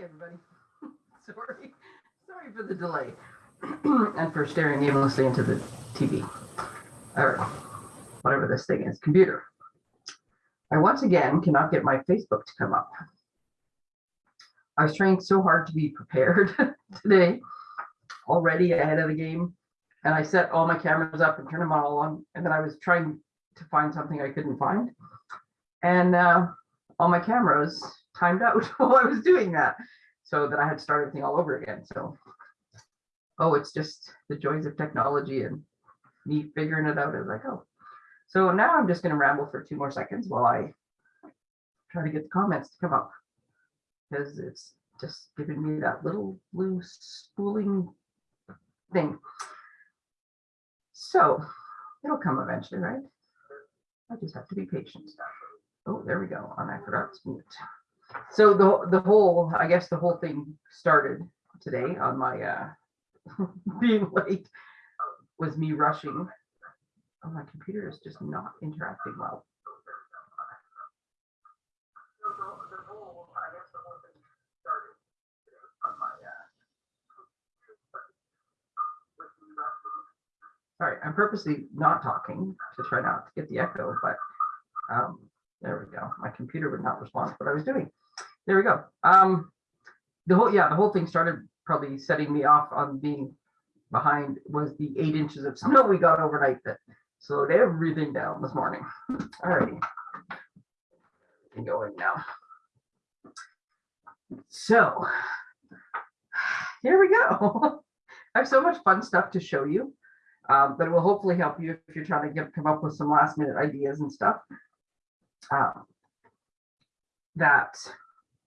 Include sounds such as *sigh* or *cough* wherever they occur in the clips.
Hi, everybody. *laughs* Sorry, sorry for the delay *clears throat* and for staring aimlessly into the TV or whatever this thing is, computer. I once again cannot get my Facebook to come up. I was trying so hard to be prepared *laughs* today, already ahead of the game. And I set all my cameras up and turned them all on, and then I was trying to find something I couldn't find. And uh, all my cameras timed out *laughs* while I was doing that. So that I had to start everything all over again. So, oh, it's just the joys of technology and me figuring it out as I go. So now I'm just going to ramble for two more seconds while I try to get the comments to come up because it's just giving me that little blue spooling thing. So it'll come eventually, right? I just have to be patient. Oh, there we go. And I forgot to mute. So the the whole, I guess the whole thing started today on my uh *laughs* being late was me rushing. Oh, my computer is just not interacting well. Sorry, I'm purposely not talking to try not to get the echo, but um, go. My computer would not respond to what I was doing. There we go. Um, the whole, yeah, the whole thing started probably setting me off on being behind was the eight inches of snow we got overnight that slowed everything down this morning. *laughs* Alrighty. Going now. So *sighs* here we go. *laughs* I have so much fun stuff to show you, um, but it will hopefully help you if you're trying to get come up with some last minute ideas and stuff. Um, that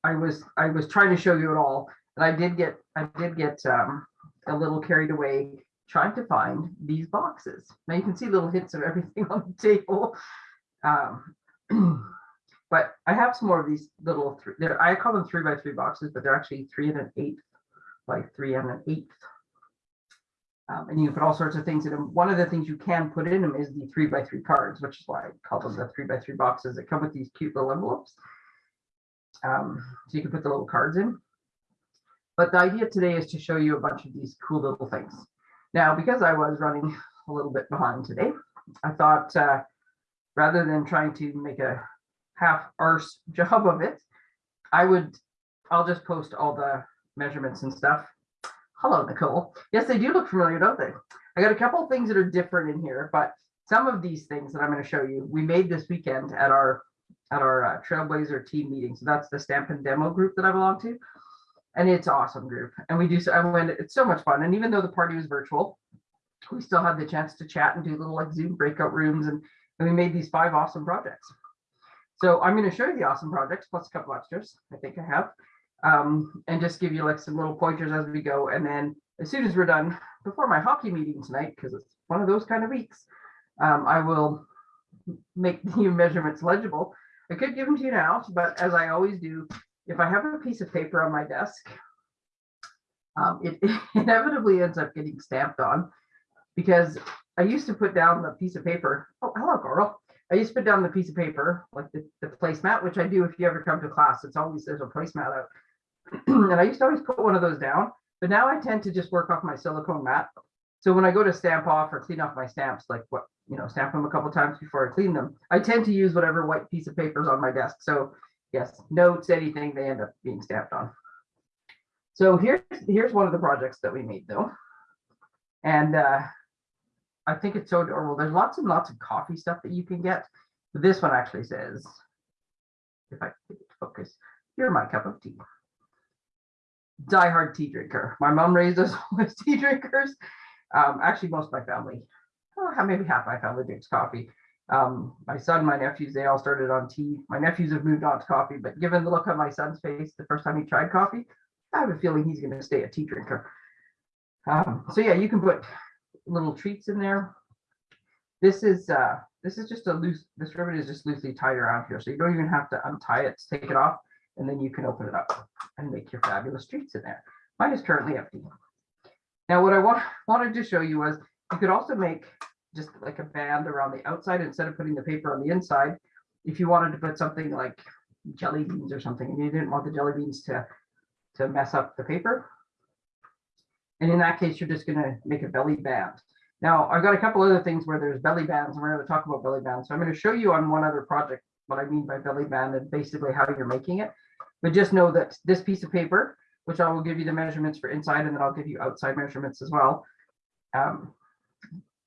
I was I was trying to show you it all, and I did get I did get um, a little carried away trying to find these boxes. Now you can see little hints of everything *laughs* on the table. Um, *clears throat* but I have some more of these little, three, I call them three by three boxes, but they're actually three and an eighth by three and an eighth. Um, and you can put all sorts of things in them. One of the things you can put in them is the three by three cards, which is why I call them the three by three boxes that come with these cute little envelopes. Um, so you can put the little cards in. But the idea today is to show you a bunch of these cool little things. Now, because I was running a little bit behind today, I thought uh, rather than trying to make a half arse *laughs* job of it, I would, I'll just post all the measurements and stuff. Hello, Nicole. Yes, they do look familiar, don't they? I got a couple of things that are different in here, but some of these things that I'm going to show you, we made this weekend at our at our uh, Trailblazer team meeting. So that's the Stampin' Demo group that I belong to and it's awesome group. And we do, so I went, it's so much fun. And even though the party was virtual, we still had the chance to chat and do little like Zoom breakout rooms. And, and we made these five awesome projects. So I'm going to show you the awesome projects plus a couple extras. I think I have, um, and just give you like some little pointers as we go. And then as soon as we're done before my hockey meeting tonight, because it's one of those kind of weeks, um, I will make *laughs* the measurements legible. I could give them to you now, but as I always do, if I have a piece of paper on my desk, um, it, it *laughs* inevitably ends up getting stamped on because I used to put down the piece of paper. Oh, hello, girl. I used to put down the piece of paper, like the, the placemat, which I do if you ever come to class. It's always there's a placemat out. *clears throat* and I used to always put one of those down, but now I tend to just work off my silicone mat. So when I go to stamp off or clean off my stamps, like what, you know, stamp them a couple times before I clean them, I tend to use whatever white piece of paper is on my desk. So yes, notes, anything, they end up being stamped on. So here's, here's one of the projects that we made though. And uh, I think it's so adorable. There's lots and lots of coffee stuff that you can get. But this one actually says, if I focus, you're my cup of tea. Die-hard tea drinker. My mom raised us *laughs* as tea drinkers. Um, actually, most of my family, oh, maybe half my family drinks coffee. Um, my son, my nephews, they all started on tea. My nephews have moved on to coffee, but given the look on my son's face the first time he tried coffee, I have a feeling he's going to stay a tea drinker. Um, so yeah, you can put little treats in there. This is uh, this is just a loose. This ribbon is just loosely tied around here, so you don't even have to untie it to take it off, and then you can open it up and make your fabulous treats in there. Mine is currently empty. Now, what I want, wanted to show you was you could also make just like a band around the outside instead of putting the paper on the inside. If you wanted to put something like jelly beans or something and you didn't want the jelly beans to to mess up the paper. And in that case, you're just gonna make a belly band. Now, I've got a couple other things where there's belly bands, and we're gonna talk about belly bands. So I'm gonna show you on one other project what I mean by belly band and basically how you're making it. But just know that this piece of paper, which I will give you the measurements for inside, and then I'll give you outside measurements as well. Um,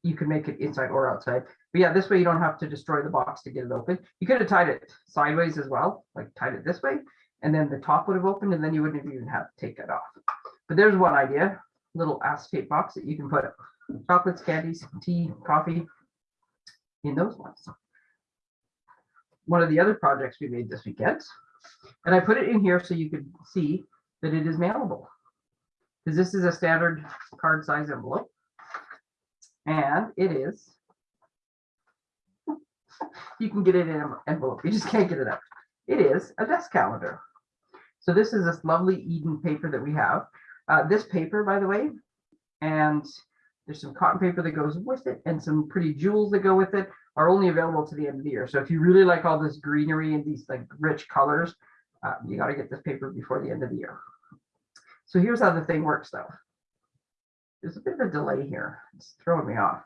you can make it inside or outside. But yeah, this way you don't have to destroy the box to get it open. You could have tied it sideways as well, like tied it this way, and then the top would have opened, and then you wouldn't even have to take it off. But there's one idea, little acetate box that you can put chocolates, candies, tea, coffee in those ones. One of the other projects we made this weekend, and I put it in here so you could see that it is mailable. Because this is a standard card size envelope. And it is. You can get it in an envelope, you just can't get it out. It is a desk calendar. So this is this lovely Eden paper that we have. Uh, this paper, by the way, and there's some cotton paper that goes with it and some pretty jewels that go with it are only available to the end of the year. So if you really like all this greenery and these like rich colors, uh, you got to get this paper before the end of the year. So here's how the thing works though. There's a bit of a delay here. It's throwing me off.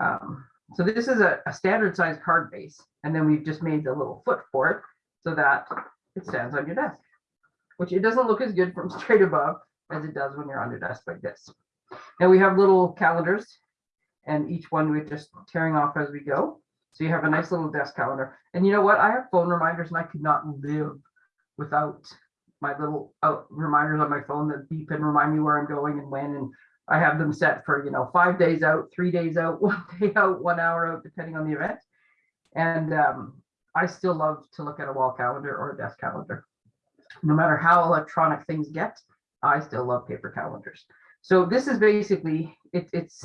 Um, so this is a, a standard size card base, and then we've just made the little foot for it so that it stands on your desk, which it doesn't look as good from *laughs* straight above as it does when you're on your desk like this. Now we have little calendars and each one we're just tearing off as we go. So you have a nice little desk calendar. And you know what? I have phone reminders and I could not live without my little uh, reminders on my phone that beep and remind me where I'm going and when. And I have them set for, you know, five days out, three days out, *laughs* one day out, one hour out, depending on the event. And um, I still love to look at a wall calendar or a desk calendar. No matter how electronic things get, I still love paper calendars. So this is basically, it, it's,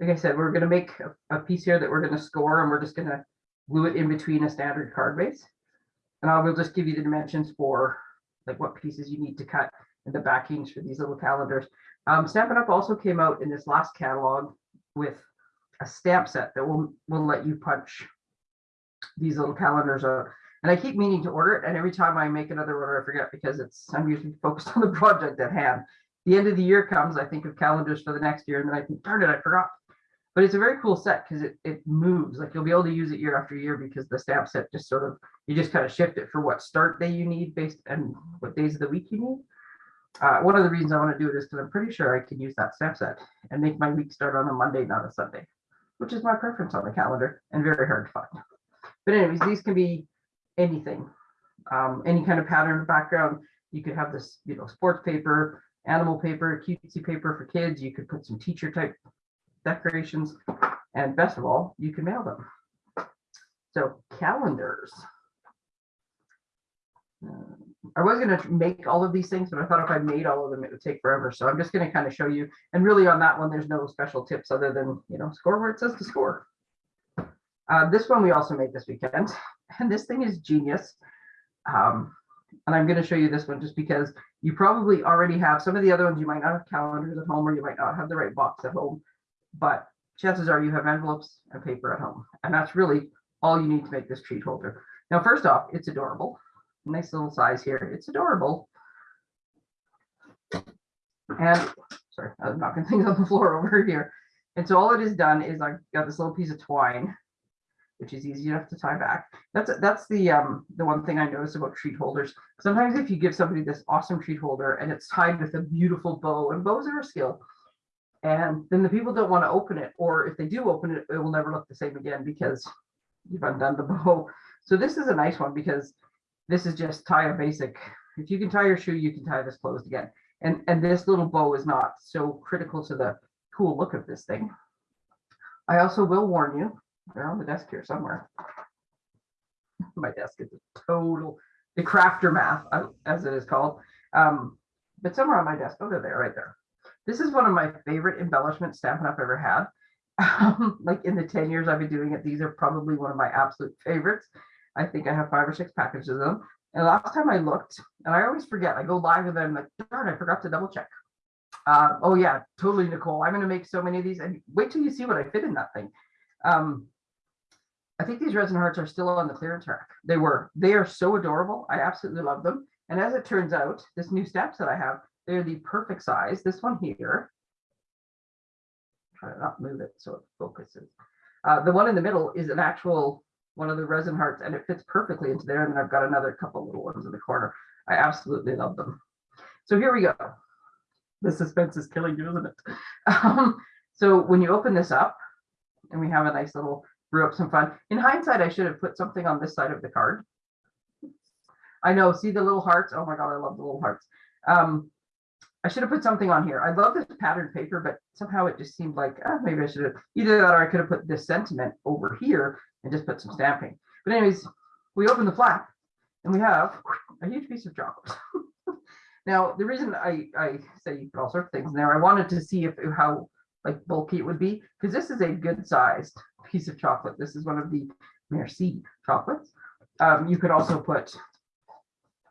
like I said, we're gonna make a, a piece here that we're gonna score and we're just gonna glue it in between a standard card base. And I will just give you the dimensions for like what pieces you need to cut and the backings for these little calendars. Um, Stampin' Up also came out in this last catalog with a stamp set that will, will let you punch these little calendars out. And I keep meaning to order it, and every time I make another order, I forget because it's I'm usually focused *laughs* on the project at hand. The end of the year comes, I think of calendars for the next year, and then I think, darn it, I forgot. But it's a very cool set because it, it moves. Like you'll be able to use it year after year because the stamp set just sort of you just kind of shift it for what start day you need based and what days of the week you need. Uh, one of the reasons I want to do it is because I'm pretty sure I can use that stamp set and make my week start on a Monday, not a Sunday, which is my preference on the calendar and very hard to find. But anyways, these can be anything, um, any kind of pattern background. You could have this, you know, sports paper, animal paper, cutesy paper for kids. You could put some teacher type decorations, and best of all, you can mail them. So calendars. Uh, I was going to make all of these things, but I thought if I made all of them, it would take forever. So I'm just going to kind of show you. And really on that one, there's no special tips other than, you know, score where it says to score. Uh, this one we also made this weekend, and this thing is genius. Um, and I'm going to show you this one just because you probably already have some of the other ones. You might not have calendars at home, or you might not have the right box at home, but chances are you have envelopes and paper at home, and that's really all you need to make this treat holder. Now, first off, it's adorable. Nice little size here. It's adorable. And sorry, I'm knocking *laughs* things on the floor over here. And so all it is done is I've got this little piece of twine which is easy enough to tie back. That's that's the um the one thing I notice about treat holders. Sometimes if you give somebody this awesome treat holder and it's tied with a beautiful bow, and bows are a skill, and then the people don't want to open it, or if they do open it, it will never look the same again because you've undone the bow. So this is a nice one because this is just tie a basic. If you can tie your shoe, you can tie this closed again. And and this little bow is not so critical to the cool look of this thing. I also will warn you they're on the desk here somewhere. *laughs* My desk is a total, the crafter math, as it is called. Um, but somewhere on my desk, oh, they're there, right there. This is one of my favorite embellishments Stampin' Up! ever had. *laughs* Um, like in the 10 years I've been doing it, these are probably one of my absolute favorites. I think I have five or six packages of them. And last time I looked, and I always forget, I go live with them, like, darn, I forgot to double check. Uh, oh yeah, totally, Nicole. I'm going to make so many of these, and wait till you see what I fit in that thing. Um, I think these resin hearts are still on the clearance rack. They were. They are so adorable. I absolutely love them. And as it turns out, this new stamps that I have, they're the perfect size. This one here. Try to not move it so it focuses. Uh, the one in the middle is an actual one of the resin hearts and it fits perfectly into there. And then I've got another couple little ones in the corner. I absolutely love them. So here we go. The suspense is killing you, isn't it? *laughs* Um, so when you open this up and we have a nice little brew up some fun. In hindsight, I should have put something on this side of the card. I know, see the little hearts? Oh my God, I love the little hearts. Um, I should have put something on here. I love this patterned paper, but somehow it just seemed like oh, maybe I should have either that or I could have put this sentiment over here and just put some stamping. But anyways, we open the flap and we have a huge piece of chocolate. *laughs* now, the reason I, I say you put all sorts of things in there, I wanted to see if how like bulky it would be because this is a good sized piece of chocolate. This is one of the Merci chocolates. Um, you could also put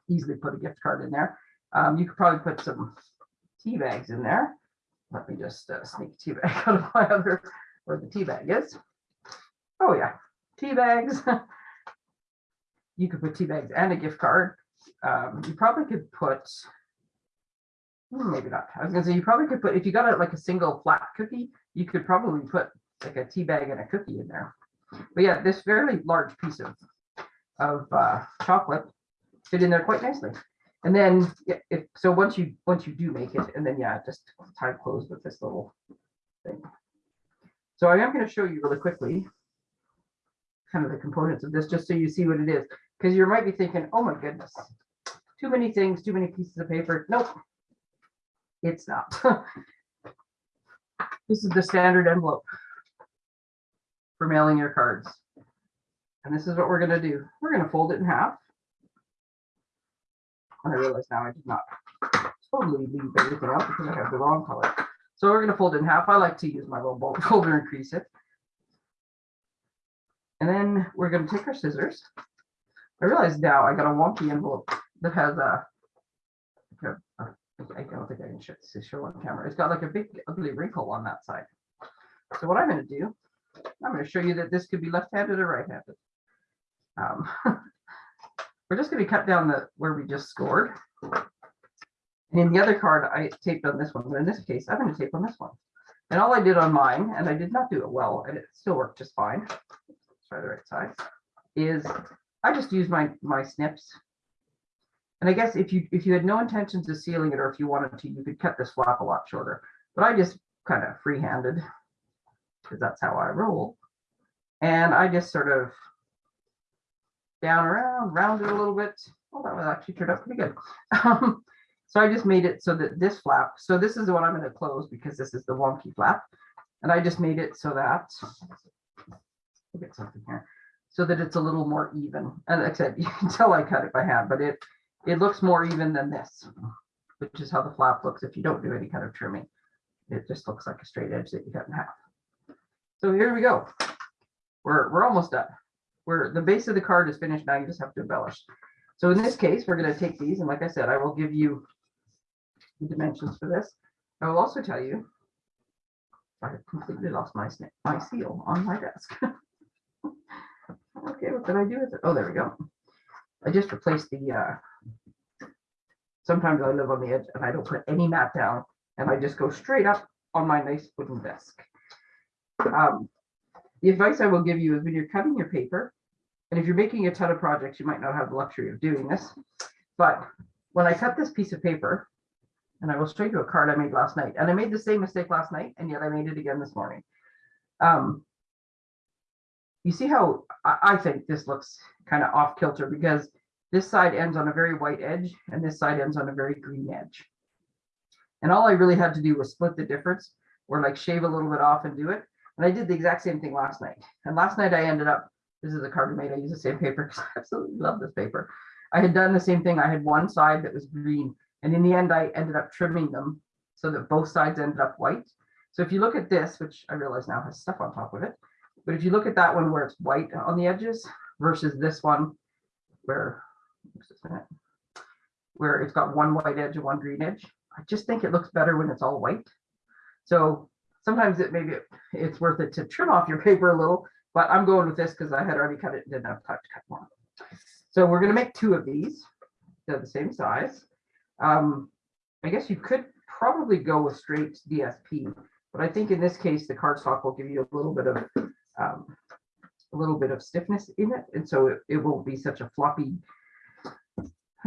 easily put a gift card in there. Um, you could probably put some tea bags in there. Let me just uh, sneak a tea bag *laughs* out of my other where the tea bag is. Oh yeah, tea bags. *laughs* you could put tea bags and a gift card. Um, you probably could put maybe not. I was gonna say you probably could put if you got it like a single flat cookie, you could probably put like a tea bag and a cookie in there. But yeah, this fairly large piece of of uh, chocolate fit in there quite nicely. And then yeah, if so once you once you do make it, and then yeah, just tie close with this little thing. So I am going to show you really quickly kind of the components of this, just so you see what it is. Because you might be thinking, oh my goodness, too many things, too many pieces of paper. Nope, it's not. *laughs* this is the standard envelope for mailing your cards. And this is what we're going to do. We're going to fold it in half. And I realize now I did not totally leave everything out because I have the wrong color. So we're going to fold it in half. I like to use my little bullet *laughs* folder and crease it. And then we're going to take our scissors. I realize now I got a wonky envelope that has a, a I don't think I can show, show on camera. It's got like a big ugly wrinkle on that side. So what I'm going to do, I'm going to show you that this could be left-handed or right-handed. Um, *laughs* we're just going to cut down the where we just scored. And in the other card, I taped on this one, but in this case, I'm going to tape on this one. And all I did on mine, and I did not do it well, and it still worked just fine. Let's try the right side. Is I just used my my snips. And I guess if you if you had no intentions of sealing it, or if you wanted to, you could cut this flap a lot shorter. But I just kind of freehanded because that's how I roll. And I just sort of down around, round it a little bit. Well, that was actually turned out pretty good. Um, so I just made it so that this flap, so this is the one I'm going to close because this is the wonky flap. And I just made it so that, look at something here, so that it's a little more even. And like I said, you can tell I cut it by hand, but it, it looks more even than this, which is how the flap looks if you don't do any kind of trimming. It just looks like a straight edge that you cut in half. So here we go. We're, we're almost done. We're, the base of the card is finished. Now you just have to embellish. So in this case, we're going to take these. And like I said, I will give you the dimensions for this. I will also tell you, I have completely lost my, my seal on my desk. *laughs* okay, what did I do with it? Oh, there we go. I just replaced the, uh, sometimes I live on the edge and I don't put any mat down and I just go straight up on my nice wooden desk. Um, the advice I will give you is when you're cutting your paper, and if you're making a ton of projects, you might not have the luxury of doing this. But when I cut this piece of paper, and I will show you a card I made last night, and I made the same mistake last night, and yet I made it again this morning. Um, you see how I, I think this looks kind of off kilter because this side ends on a very white edge and this side ends on a very green edge. And all I really had to do was split the difference or like shave a little bit off and do it. And I did the exact same thing last night. And last night I ended up, this is a card made, I use the same paper *laughs* because I absolutely love this paper. I had done the same thing. I had one side that was green. And in the end, I ended up trimming them so that both sides ended up white. So if you look at this, which I realize now has stuff on top of it, but if you look at that one where it's white on the edges versus this one where, where it's got one white edge and one green edge, I just think it looks better when it's all white. So sometimes it maybe it's worth it to trim off your paper a little, but I'm going with this because I had already cut it and didn't have time to cut more. So we're going to make two of these. They're the same size. Um, I guess you could probably go with straight DSP, but I think in this case, the cardstock will give you a little bit of, um, a little bit of stiffness in it, and so it, it won't be such a floppy.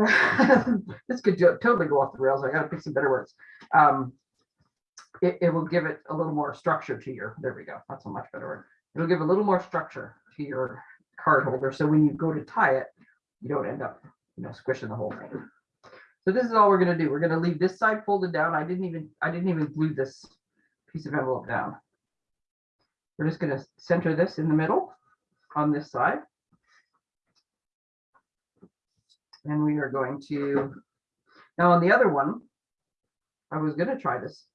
*laughs* This could jo- totally go off the rails. I gotta pick some better words. Um, it, it will give it a little more structure to your, there we go. That's a much better word. It'll give a little more structure to your card holder. So when you go to tie it, you don't end up, you know, squishing the whole thing. So this is all we're gonna do. We're gonna leave this side folded down. I didn't even, I didn't even glue this piece of envelope down. We're just gonna center this in the middle on this side. And we are going to, now on the other one, I was gonna try this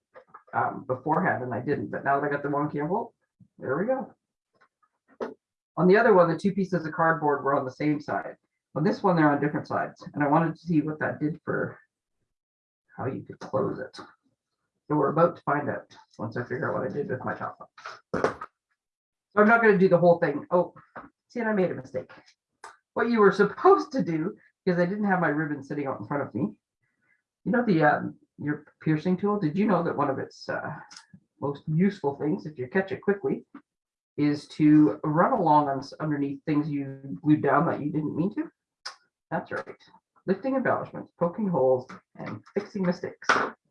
um, beforehand and I didn't, but now that I got the wonky envelope, there we go. On the other one, the two pieces of cardboard were on the same side. On this one, they're on different sides, and I wanted to see what that did for how you could close it. So we're about to find out once I figure out what I did with my top. So I'm not gonna do the whole thing. Oh, see, and I made a mistake. What you were supposed to do, because I didn't have my ribbon sitting out in front of me. You know, the, um, your piercing tool, did you know that one of its, uh, most useful things, if you catch it quickly, is to run along on underneath things you glued down that you didn't mean to? That's right. Lifting embellishments, poking holes, and fixing mistakes.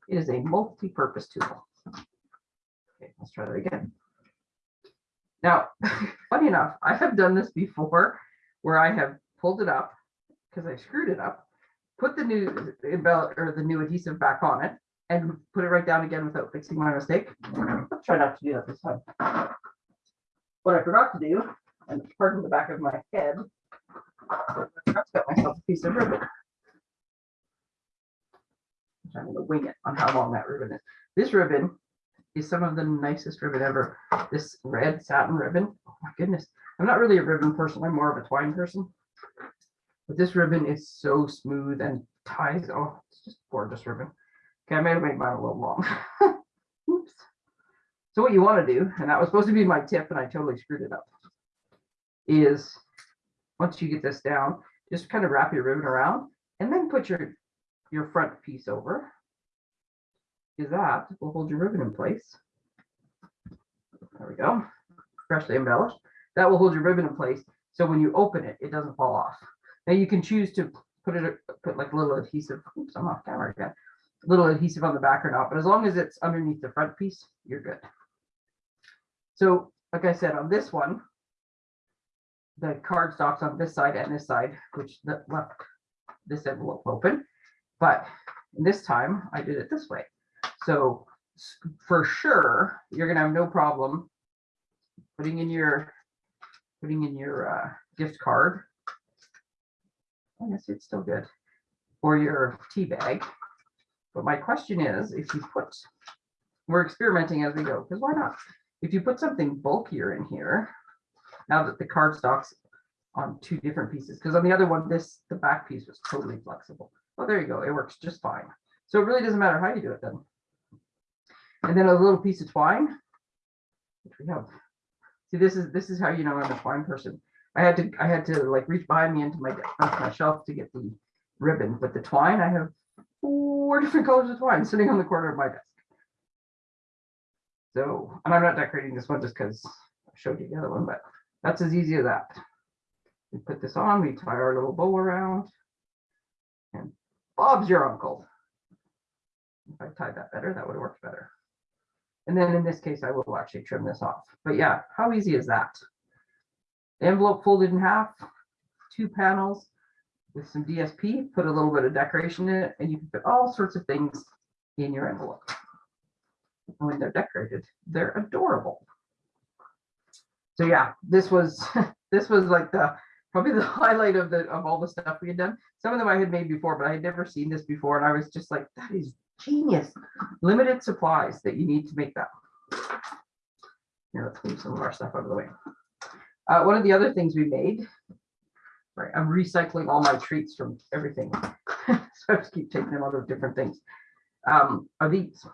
It is a multi-purpose tool. Okay, let's try that again. Now, *laughs* funny enough, I have done this before where I have pulled it up because I screwed it up, put the new embell or the new adhesive back on it and put it right down again without fixing my mistake. I'll *laughs* try not to do that this time. What I forgot to do, and pardon the back of my head, I to cut myself a piece of ribbon. I'm gonna wing it on how long that ribbon is. This ribbon is some of the nicest ribbon ever. This red satin ribbon, oh my goodness. I'm not really a ribbon person, I'm more of a twine person. But this ribbon is so smooth and ties, oh, it's just gorgeous ribbon. Okay, I may have made mine a little long. *laughs* Oops. So what you want to do, and that was supposed to be my tip and I totally screwed it up, is once you get this down, just kind of wrap your ribbon around and then put your, your front piece over. Because that will hold your ribbon in place. There we go. Freshly embellished. That will hold your ribbon in place. So when you open it, it doesn't fall off. Now you can choose to put it, put like a little adhesive, oops, I'm off camera again. Little adhesive on the back or not, but as long as it's underneath the front piece, you're good. So like I said, on this one, the card stocks on this side and this side, which left this envelope open. But this time I did it this way. So for sure, you're gonna have no problem putting in your, putting in your uh, gift card. I guess it's still good. Or your tea bag. But my question is, if you put, we're experimenting as we go, because why not? If you put something bulkier in here, now that the card stock's on two different pieces, because on the other one, this, the back piece was totally flexible. Well, there you go, it works just fine. So it really doesn't matter how you do it then. And then a little piece of twine, which we have. See, this is, this is how you know I'm a twine person. I had to, I had to like reach behind me into my, onto my shelf to get the ribbon, but the twine, I have four different colors of twine sitting on the corner of my desk. So, and I'm not decorating this one just because I showed you the other one, but that's as easy as that. We put this on, we tie our little bow around. And Bob's your uncle. If I tied that better, that would have worked better. And then in this case, I will actually trim this off. But yeah, how easy is that? Envelope folded in half, two panels with some DSP, put a little bit of decoration in it, and you can put all sorts of things in your envelope. And when they're decorated, they're adorable. So yeah, this was, *laughs* this was like the, probably the *laughs* highlight of the, of all the stuff we had done. Some of them I had made before, but I had never seen this before. And I was just like, that is genius. Limited supplies that you need to make that. Here, let's move some of our stuff out of the way. Uh, one of the other things we made, right, I'm recycling all my treats from everything. *laughs* so I just keep taking them out of different things. Um, are these.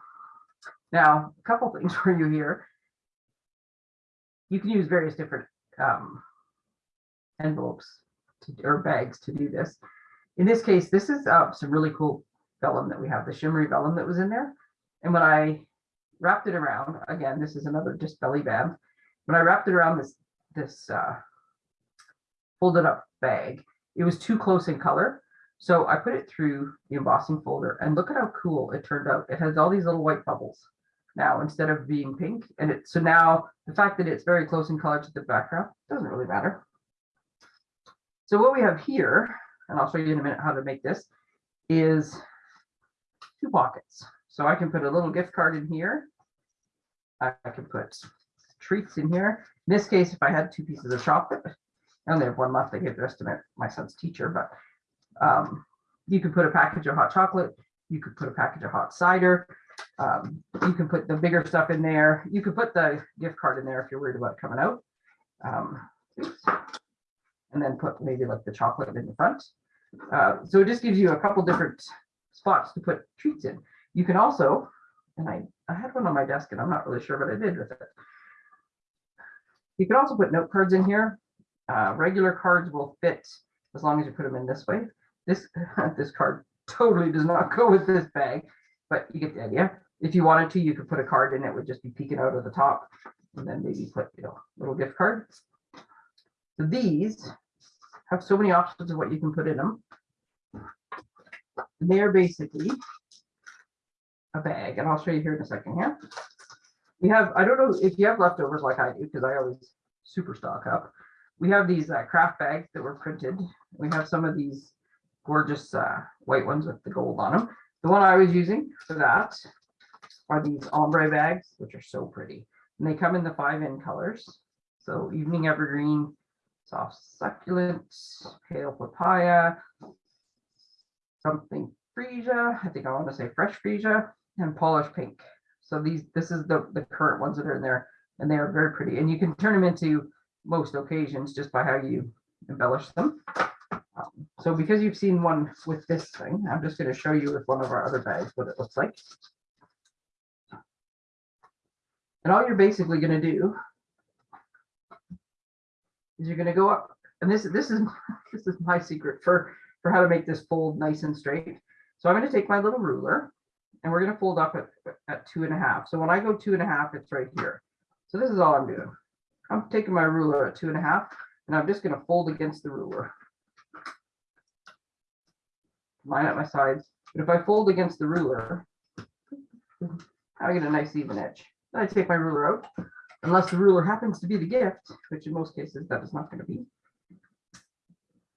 Now, a couple things *laughs* for you here. You can use various different um, envelopes to, or bags to do this. In this case, this is uh, some really cool vellum that we have, the shimmery vellum that was in there. And when I wrapped it around, again, this is another just belly band. When I wrapped it around this, this uh, folded up bag, it was too close in color. So I put it through the embossing folder and look at how cool it turned out. It has all these little white bubbles now instead of being pink. And it, so now the fact that it's very close in color to the background doesn't really matter. So what we have here, and I'll show you in a minute how to make this, is two pockets. So I can put a little gift card in here. I I can put treats in here. In this case, if I had two pieces of chocolate, I only have one left. I gave the rest to my, my son's teacher, but um, you could put a package of hot chocolate. You could put a package of hot cider. Um, you can put the bigger stuff in there. You could put the gift card in there if you're worried about it coming out. Um, and then put maybe like the chocolate in the front. Uh, so it just gives you a couple different spots to put treats in. You can also, and I, I had one on my desk and I'm not really sure what I did with it. You can also put note cards in here. Uh, regular cards will fit as long as you put them in this way. This, *laughs* this card totally does not go with this bag, but you get the idea. If you wanted to, you could put a card in, it would just be peeking out of the top and then maybe put, you know, little gift card. So these have so many options of what you can put in them. They're basically a bag, and I'll show you here in a second here. We have, I don't know if you have leftovers like I do, because I always super stock up. We have these uh, craft bags that were printed. We have some of these gorgeous uh, white ones with the gold on them. The one I was using for that are these ombre bags, which are so pretty. And they come in the five in colors. So evening evergreen, soft succulent, pale papaya, something freesia. I think I want to say fresh freesia and polished pink. So these, this is the, the current ones that are in there and they are very pretty. And you can turn them into most occasions just by how you embellish them. Um, so because you've seen one with this thing, I'm just going to show you with one of our other bags what it looks like. And all you're basically going to do is you're going to go up, and this is this is *laughs* this is my secret for for how to make this fold nice and straight. So I'm going to take my little ruler, and we're going to fold up at at two and a half. So when I go two and a half, it's right here. So this is all I'm doing. I'm taking my ruler at two and a half, and I'm just going to fold against the ruler. Line up my sides. But if I fold against the ruler, I get a nice even edge. Then I take my ruler out, unless the ruler happens to be the gift, which in most cases that is not going to be.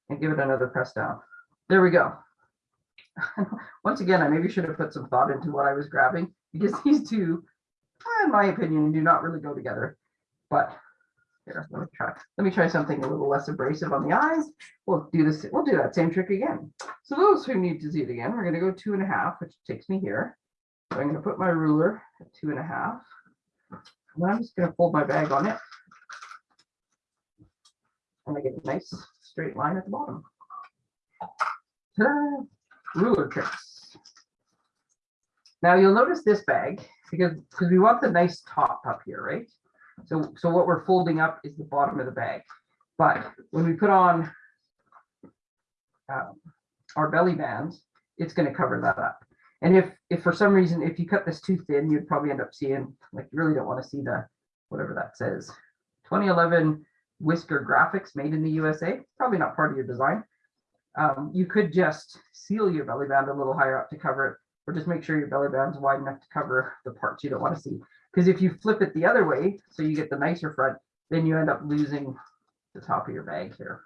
And give it another press down. There we go. *laughs* Once again, I maybe should have put some thought into what I was grabbing because *laughs* these two, in my opinion, do not really go together. But here, let me try. Let me try something a little less abrasive on the eyes. We'll do this. We'll do that same trick again. So those who need to see it again, we're going to go two and a half, which takes me here. So I'm going to put my ruler at two and a half. And I'm just going to fold my bag on it. And I get a nice straight line at the bottom. Ruler tricks. Now you'll notice this bag because because we want the nice top up here, right? So so what we're folding up is the bottom of the bag. But when we put on um, our belly bands, it's going to cover that up. And if if for some reason if you cut this too thin, you'd probably end up seeing like you really don't want to see the whatever that says. 2011 Whisker graphics made in the USA, probably not part of your design. Um, you could just seal your belly band a little higher up to cover it, or just make sure your belly band's wide enough to cover the parts you don't want to see. Because if you flip it the other way, so you get the nicer front, then you end up losing the top of your bag here.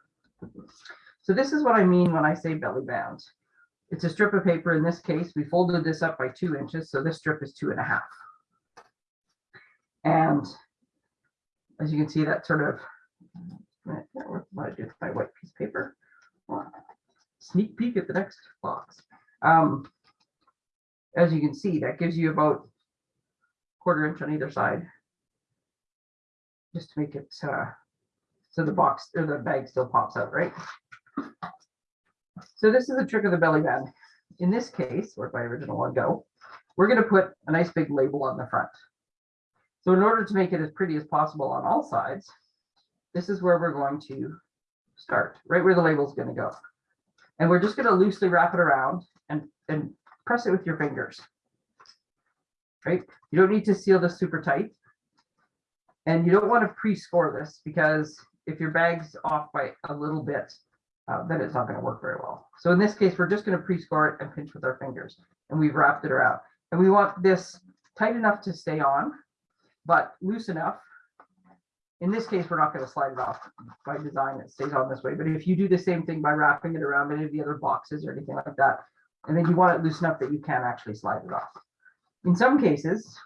So this is what I mean when I say belly band. It's a strip of paper. In this case, we folded this up by two inches. So this strip is two and a half. And as you can see, that sort of, I do my white piece of paper. Sneak peek at the next box. Um, as you can see, that gives you about quarter inch on either side. Just to make it uh, so the box or the bag still pops out, right? So this is the trick of the belly band. In this case, where'd my original one go? We're going to put a nice big label on the front. So in order to make it as pretty as possible on all sides, this is where we're going to start, right where the label is going to go. And we're just gonna loosely wrap it around and, and press it with your fingers. Right? You don't need to seal this super tight. And you don't want to pre-score this because if your bag's off by a little bit, uh, then it's not going to work very well. So in this case, we're just going to pre-score it and pinch with our fingers and we've wrapped it around. And we want this tight enough to stay on, but loose enough. In this case, we're not going to slide it off by design. It stays on this way. But if you do the same thing by wrapping it around any of the other boxes or anything like that, and then you want it loose enough that you can actually slide it off. In some cases,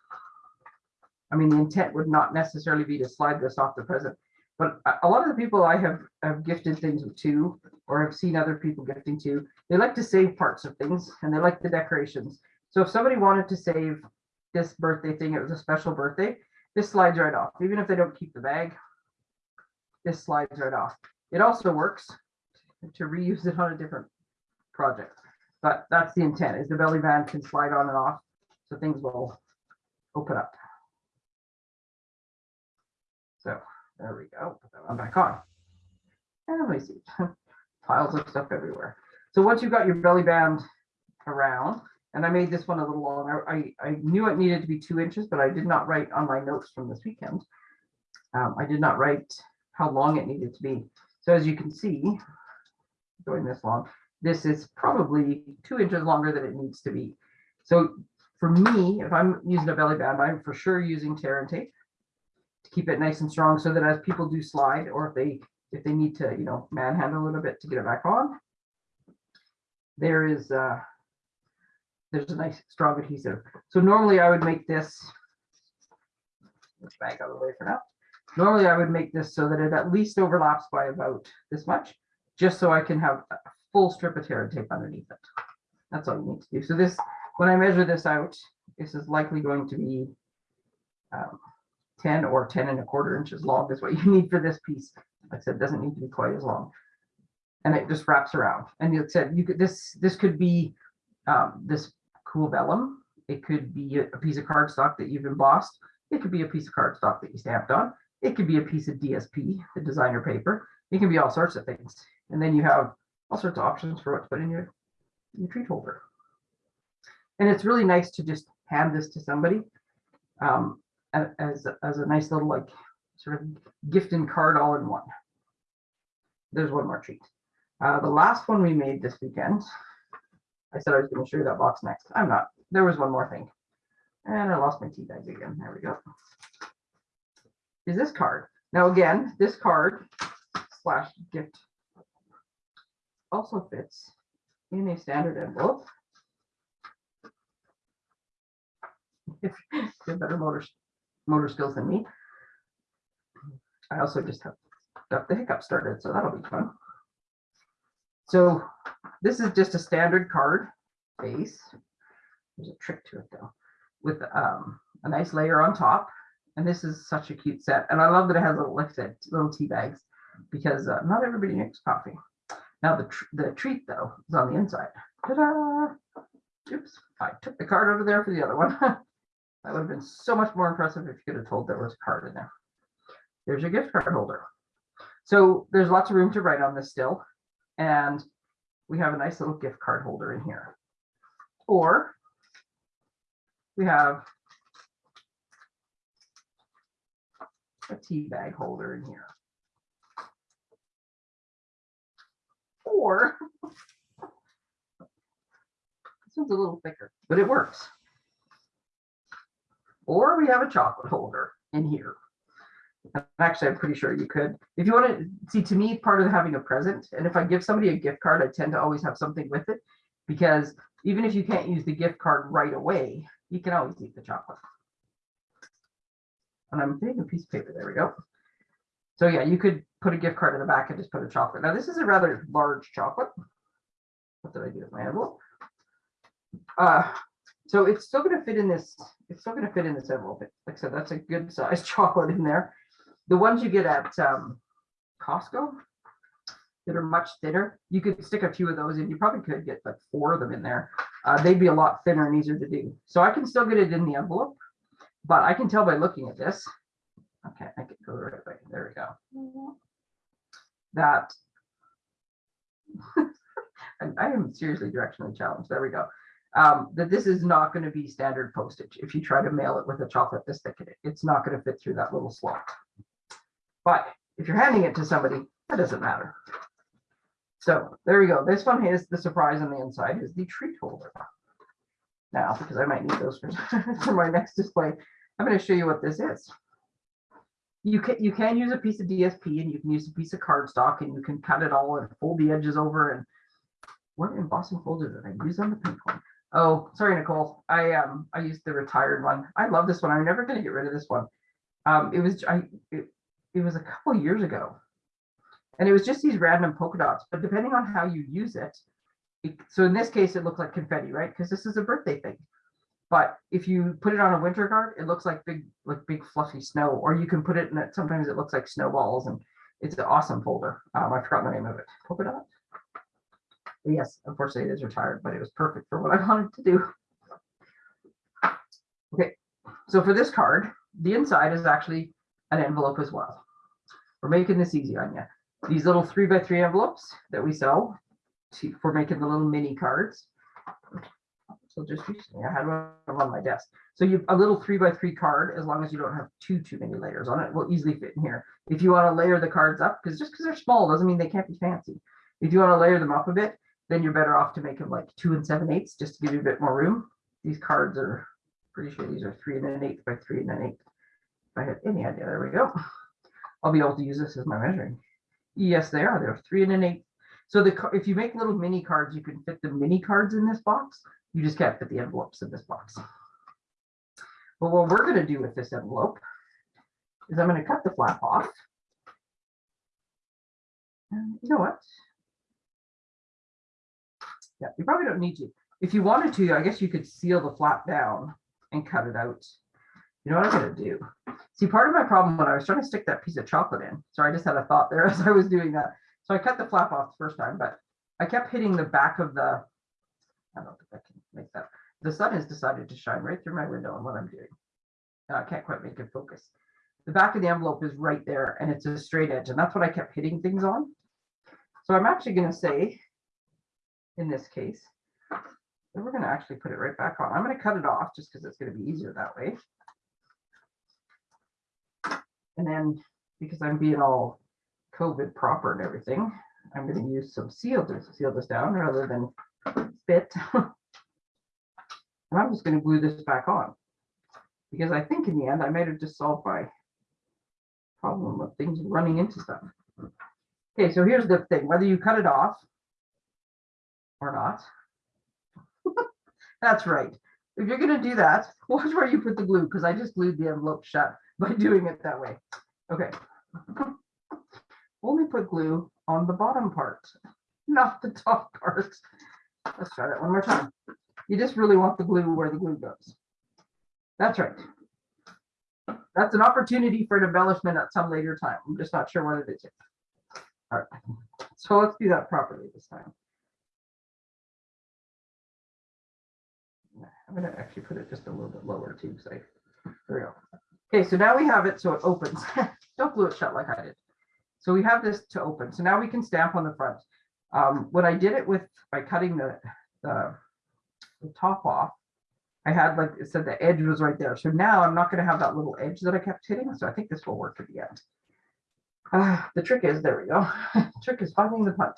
I mean, the intent would not necessarily be to slide this off the present, but a- lot of the people I have, have gifted things to, or have seen other people gifting to, they like to save parts of things and they like the decorations. So if somebody wanted to save this birthday thing, it was a special birthday, this slides right off, even if they don't keep the bag. This slides right off. It also works to reuse it on a different project. But that's the intent, is the belly band can slide on and off, so things will open up. So there we go. Put that one back on. And let me see. *laughs* Piles of stuff everywhere. So once you've got your belly band around, and I made this one a little long. I, I, I knew it needed to be two inches, but I did not write on my notes from this weekend. Um, I did not write how long it needed to be. So as you can see, going this long, this is probably two inches longer than it needs to be. So for me, if I'm using a belly band, I'm for sure using tear and tape to keep it nice and strong so that as people do slide or if they if they need to, you know, manhandle a little bit to get it back on, there is uh there's a nice strong adhesive. So normally I would make this let's back out of the way for now. Normally I would make this so that it at least overlaps by about this much, just so I can have a full strip of tear tape underneath it. That's all you need to do. So this, when I measure this out, this is likely going to be um, 10 or 10 and a quarter inches long is what you *laughs* need for this piece. Like I said, it doesn't need to be quite as long. And it just wraps around. And you said you could this this could be um, this cool vellum. It could be a, piece of cardstock that you've embossed. It could be a piece of cardstock that you stamped on. It could be a piece of DSP, the designer paper. It can be all sorts of things. And then you have all sorts of options for what to put in your, your treat holder. And it's really nice to just hand this to somebody um, as, as a nice little like sort of gift and card all in one. There's one more treat. Uh, the last one we made this weekend, I said I was going to show you that box next. I'm not. There was one more thing. And I lost my tea bag again. There we go. Is this card. Now again, this card slash gift also fits in a standard envelope. If you have better motor, motor skills than me. I also just have got the hiccup started, so that'll be fun. So this is just a standard card base. There's a trick to it though, with um, a nice layer on top. And this is such a cute set. And I love that it has said, little tea bags because uh, not everybody makes coffee. Now the, tr the treat though is on the inside. Ta-da! Oops, I took the card out of there for the other one. *laughs* that would have been so much more impressive if you could have told there was a card in there. There's your gift card holder. So there's lots of room to write on this still. And we have a nice little gift card holder in here. Or we have a tea bag holder in here. Or this one's a little thicker, but it works. Or we have a chocolate holder in here. Actually, I'm pretty sure you could. If you want to see, to me, part of having a present, and if I give somebody a gift card, I tend to always have something with it because even if you can't use the gift card right away, you can always eat the chocolate. And I'm taking a piece of paper. There we go. So yeah, you could put a gift card in the back and just put a chocolate. Now this is a rather large chocolate. What did I do with my envelope? Uh, so it's still going to fit in this. It's still going to fit in this envelope. Like I said, that's a good size *laughs* chocolate in there. The ones you get at um, Costco that are much thinner, you could stick a few of those in. You probably could get like four of them in there. Uh, they'd be a lot thinner and easier to do. So I can still get it in the envelope, but I can tell by looking at this. Okay, I can go the right way. There we go. That *laughs* I am seriously directionally challenged. There we go. Um, that this is not going to be standard postage. If you try to mail it with a chocolate this thick it, it's not going to fit through that little slot. But if you're handing it to somebody, that doesn't matter. So there we go. This one is the surprise on the inside is the treat holder. Now, because I might need those for, *laughs* for my next display, I'm going to show you what this is. You can you can use a piece of DSP and you can use a piece of cardstock and you can cut it all and fold the edges over and what embossing folder did I use on the pink one? Oh, sorry, Nicole. I um I used the retired one. I love this one. I'm never going to get rid of this one. Um, it was I it, it was a couple years ago, and it was just these random polka dots. But depending on how you use it, it so in this case it looked like confetti, right? Because this is a birthday thing. But if you put it on a winter card, it looks like big like big fluffy snow. Or you can put it in it. Sometimes it looks like snowballs, and it's an awesome folder. Um, I forgot the name of it. Polka dot. Yes, unfortunately it is retired, but it was perfect for what I *laughs* wanted to do. Okay, so for this card, the inside is actually an envelope as well. We're making this easy on you. These little three by three envelopes that we sell to, for making the little mini cards. So just recently I had one on my desk. So you a little three by three card, as long as you don't have too too many layers on it, will easily fit in here. If you want to layer the cards up, because just because they're small doesn't mean they can't be fancy. If you want to layer them up a bit, then you're better off to make them like two and seven eighths just to give you a bit more room. These cards are pretty sure these are three and an eighth by three and an eighth. I had any idea, there we go. I'll be able to use this as my measuring. Yes, they are. They're three and an eighth. So the if you make little mini cards, you can fit the mini cards in this box. You just can't fit the envelopes in this box. But what we're going to do with this envelope is I'm going to cut the flap off. And you know what? Yeah, you probably don't need to. If you wanted to, I guess you could seal the flap down and cut it out. You know what I'm gonna do? See, part of my problem when I was trying to stick that piece of chocolate in, sorry, I just had a thought there *laughs* as I was doing that. So I cut the flap off the first time, but I kept hitting the back of the, I don't if I can make that. The sun has decided to shine right through my window on what I'm doing. Uh, I can't quite make it focus. The back of the envelope is right there and it's a straight edge and that's what I kept hitting things on. So I'm actually gonna say, in this case, we're going to actually put it right back on. I'm going to cut it off just because it's going to be easier that way. And then because I'm being all COVID proper and everything, I'm going to use some seal to seal this down rather than spit. and I'm just going to glue this back on because I think in the end I might have just solved my problem of things running into stuff. Okay, so here's the thing, whether you cut it off or not, *laughs* that's right. If you're gonna do that, *laughs* watch where you put the glue, because I just glued the envelope shut by doing it that way. Okay. Only put glue on the bottom part, not the top part. Let's try that one more time. You just really want the glue where the glue goes. That's right. That's an opportunity for an embellishment at some later time. I'm just not sure what it is. All right, so let's do that properly this time. I'm gonna actually put it just a little bit lower too, so there we go. Okay, so now we have it so it opens. *laughs* Don't glue it shut like I did. So we have this to open. So now we can stamp on the front. Um, when I did it with by cutting the, the, the top off, I had like it said the edge was right there. So now I'm not going to have that little edge that I kept hitting. So I think this will work at the end. Uh, the trick is there we go. *laughs* trick is finding the punch.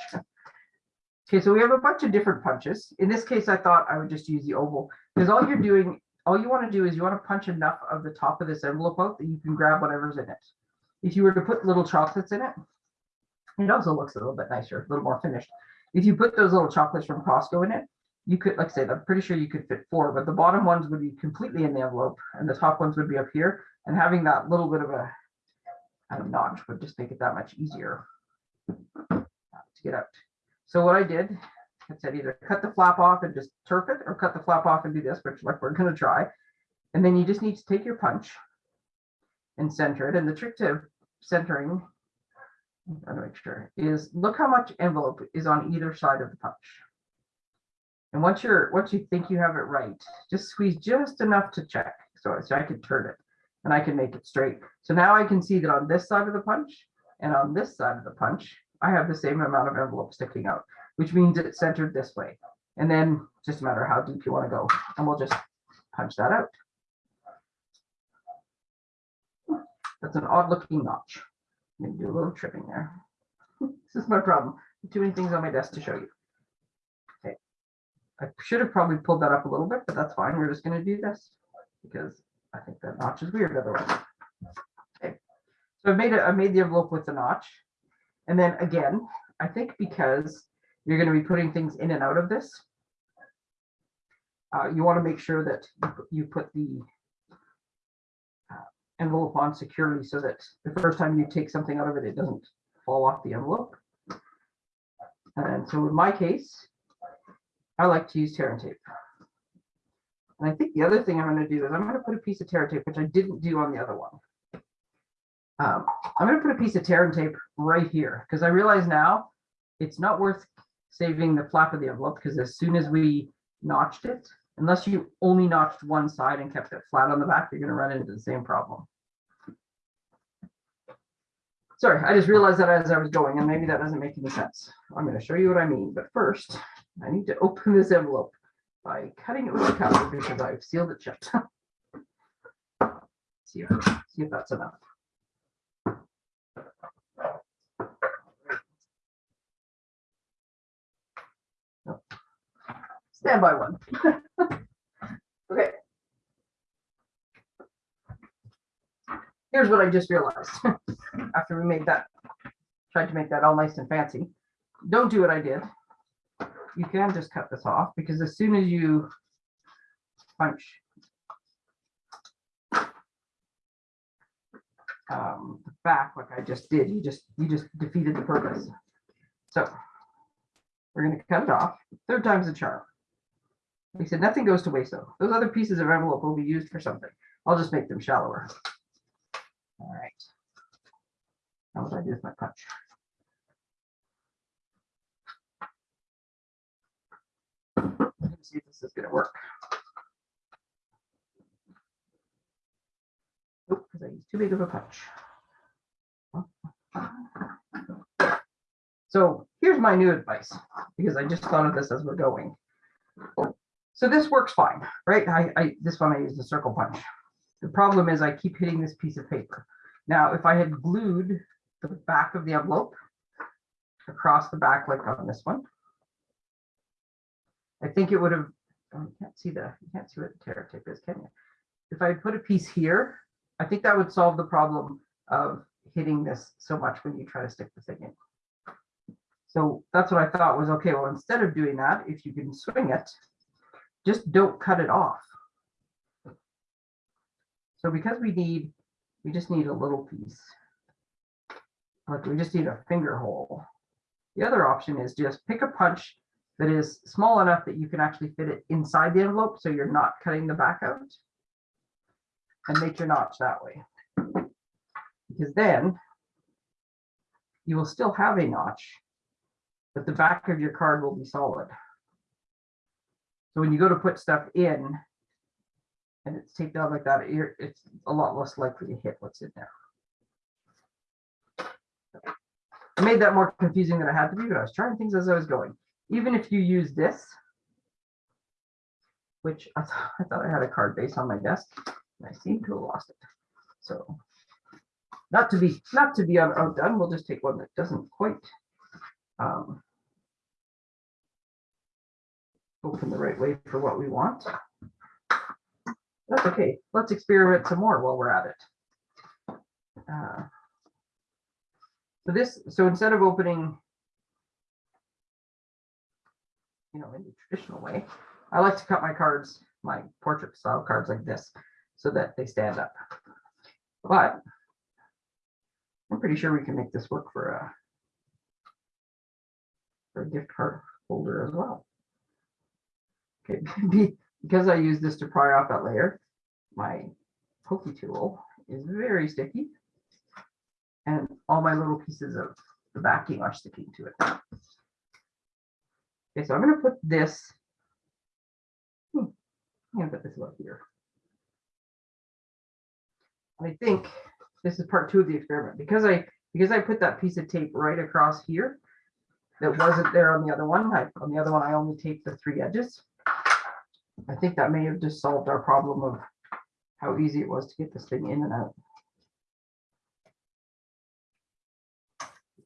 Okay, so we have a bunch of different punches. In this case, I thought I would just use the oval because all you're doing, all you want to do is you want to punch enough of the top of this envelope out that you can grab whatever's in it. If you were to put little chocolates in it, it also looks a little bit nicer, a little more finished. If you put those little chocolates from Costco in it, you could, like I said, I'm pretty sure you could fit four, but the bottom ones would be completely in the envelope and the top ones would be up here. And having that little bit of a of notch would just make it that much easier to get out. So what I did, I said either cut the flap off and just turf it or cut the flap off and do this, which like we're gonna try. And then you just need to take your punch and center it. And the trick to centering, I'm trying to make sure, is look how much envelope is on either side of the punch. And once you're, once you think you have it right, just squeeze just enough to check. So, I so I can turn it and I can make it straight. So now I can see that on this side of the punch and on this side of the punch, I have the same amount of envelope sticking out. Which means it's centered this way. And then just a matter of how deep you want to go, and we'll just punch that out. That's an odd looking notch. I'm gonna do a little tripping there. This is my problem. Too many things on my desk to show you. Okay. I should have probably pulled that up a little bit, but that's fine. We're just gonna do this because I think that notch is weird otherwise. Okay. So I made it, I made the envelope with the notch. And then again, I think because you're gonna be putting things in and out of this. Uh, you want to make sure that you put- the uh, envelope on securely so that the first time you take something out of it, it doesn't fall off the envelope. And so in my case, I like to use tear and tape. And I think the other thing I'm going to do is I'm going to put a piece of tear and tape, which I didn't do on the other one. Um, I'm going to put a piece of tear and tape right here because I realize now it's not worth saving the flap of the envelope because as soon as we notched it, unless you only notched one side and kept it flat on the back, you're going to run into the same problem. Sorry, I just realized that as I was going, and maybe that doesn't make any sense. I'm going to show you what I mean, but first, I need to open this envelope by cutting it with a cutter because I've sealed it shut. *laughs* see if see if that's enough. Nope. Stand by one. *laughs* okay. Here's what I just realized *laughs* after we made that, tried to make that all nice and fancy. Don't do what I did. You can just cut this off because as soon as you punch um, the back like I just did, you just you just defeated the purpose. So we're going to cut it off. Third time's a charm. I said, nothing goes to waste though. Those other pieces of envelope will be used for something. I'll just make them shallower. All right. Now what do I do with my punch? Let's see if this is gonna work. Nope, because I used too big of a punch. So here's my new advice, because I just thought of this as we're going. So this works fine, right? I, I, this one I used a circle punch. The problem is I keep hitting this piece of paper. Now, if I had glued the back of the envelope across the back like on this one, I think it would have, oh, you can't see the, you can't see what the tear tip is, can you? If I put a piece here, I think that would solve the problem of hitting this so much when you try to stick the thing in. So that's what I thought was, okay, well, instead of doing that, if you can swing it, just don't cut it off. So because we need, we just need a little piece. Like we just need a finger hole. The other option is just pick a punch that is small enough that you can actually fit it inside the envelope so you're not cutting the back out. And make your notch that way. Because then you will still have a notch, but the back of your card will be solid. So when you go to put stuff in and it's taped out like that, it's a lot less likely to hit what's in there. I made that more confusing than I had to be, but I was trying things as I was going. Even if you use this, which I thought I, thought I had a card base on my desk, and I seem to have lost it. So not to be not to be out- outdone, we'll just take one that doesn't quite um, open the right way for what we want. That's okay. Let's experiment some more while we're at it. Uh, So this, so instead of opening, you know, in the traditional way, I like to cut my cards, my portrait style cards like this, so that they stand up. But I'm pretty sure we can make this work for a for a gift card holder as well. *laughs* Okay, because I use this to pry off that layer, my pokey tool is very sticky. And all my little pieces of the backing are sticking to it. Okay, so I'm gonna put this. hmm, I'm gonna put this about here. I think this is part two of the experiment because I because I put that piece of tape right across here. that wasn't there on the other one. I, on the other one, I only taped the three edges. I think that may have just solved our problem of how easy it was to get this thing in and out.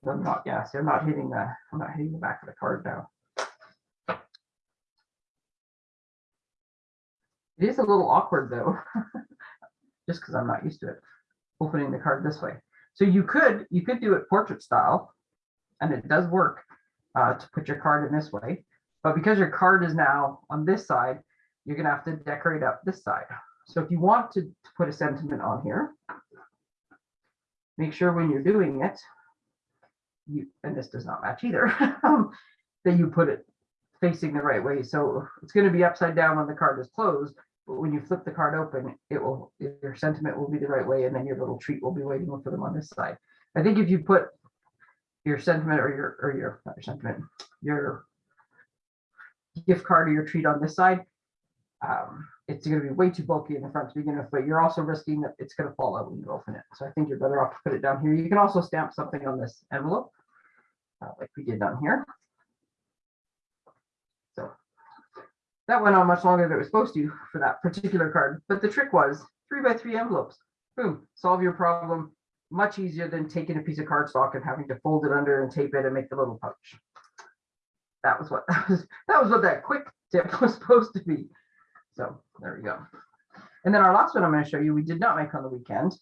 I'm not, yeah, see, I'm not hitting the, I'm not hitting the back of the card now. It is a little awkward though, *laughs* just because I'm not used to it, opening the card this way. So you could, you could do it portrait style, and it does work uh, to put your card in this way. But because your card is now on this side, you're gonna have to decorate up this side. So if you want to, to put a sentiment on here, make sure when you're doing it, you, and this does not match either, *laughs* that you put it facing the right way. So it's going to be upside down when the card is closed, but when you flip the card open, it will, your sentiment will be the right way, and then your little treat will be waiting for them on this side. I think if you put your sentiment or your, or your, not your sentiment, your gift card or your treat on this side, um, it's going to be way too bulky in the front to begin with, but you're also risking that it's going to fall out when you open it. So I think you're better off to put it down here. You can also stamp something on this envelope, uh, like we did down here. So that went on much longer than it was supposed to for that particular card. But the trick was three by three envelopes. Boom, solve your problem much easier than taking a piece of cardstock and having to fold it under and tape it and make the little pouch. That was what that was. *laughs* That was what that quick tip *laughs* was supposed to be. So there we go. And then our last one I'm going to show you, we did not make on the weekend,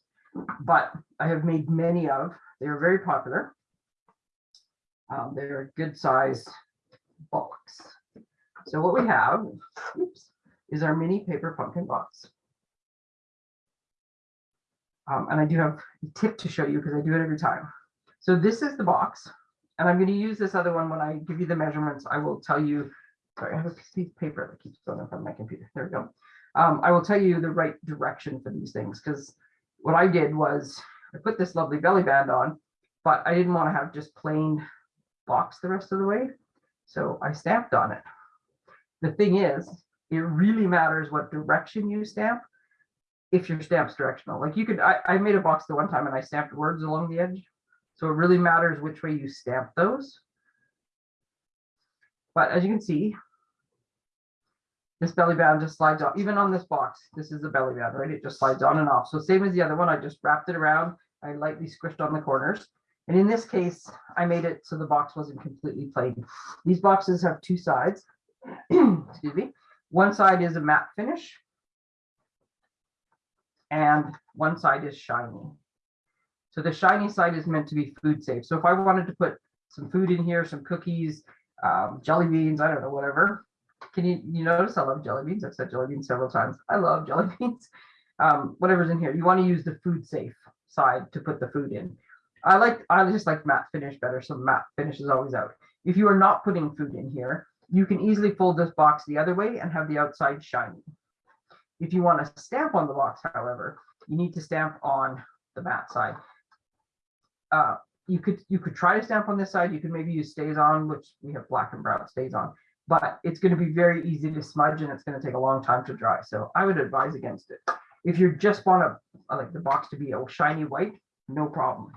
but I have made many of. They are very popular. Um, they're good size box. So what we have oops, is our mini paper pumpkin box. Um, and I do have a tip to show you because I do it every time. So this is the box. And I'm going to use this other one when I give you the measurements. I will tell you Sorry, I have a piece of paper that keeps going in front of my computer. There we go. Um, I will tell you the right direction for these things because what I did was I put this lovely belly band on, but I didn't want to have just plain box the rest of the way. So I stamped on it. The thing is, it really matters what direction you stamp if your stamp's directional. Like you could, I, I made a box the one time and I stamped words along the edge. So it really matters which way you stamp those. But as you can see, this belly band just slides off, even on this box, this is the belly band, right? It just slides on and off. So same as the other one, I just wrapped it around. I lightly squished on the corners. And in this case, I made it so the box wasn't completely plain. These boxes have two sides. *clears throat* Excuse me. One side is a matte finish. And one side is shiny. So the shiny side is meant to be food safe. So if I wanted to put some food in here, some cookies, um, jelly beans, I don't know, whatever. Can you, you notice I love jelly beans? I've said jelly beans several times. I love *laughs* jelly beans. Um, whatever's in here. You want to use the food safe side to put the food in. I like, I just like matte finish better. So matte finish is always out. If you are not putting food in here, you can easily fold this box the other way and have the outside shiny. If you want to stamp on the box, however, you need to stamp on the matte side. Uh, you could you could try to stamp on this side. You could maybe use StazOn, which we have black and brown StazOn, but it's going to be very easy to smudge and it's going to take a long time to dry. So I would advise against it. If you just want to like the box to be a shiny white, no problem.